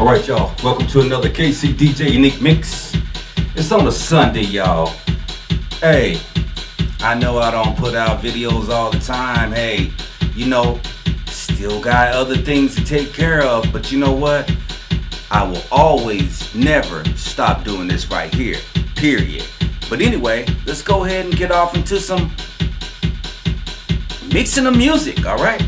All right, y'all. Welcome to another KC DJ Unique Mix. It's on a Sunday, y'all. Hey, I know I don't put out videos all the time. Hey, you know, still got other things to take care of. But you know what? I will always, never stop doing this right here. Period. But anyway, let's go ahead and get off into some mixing of music, all right?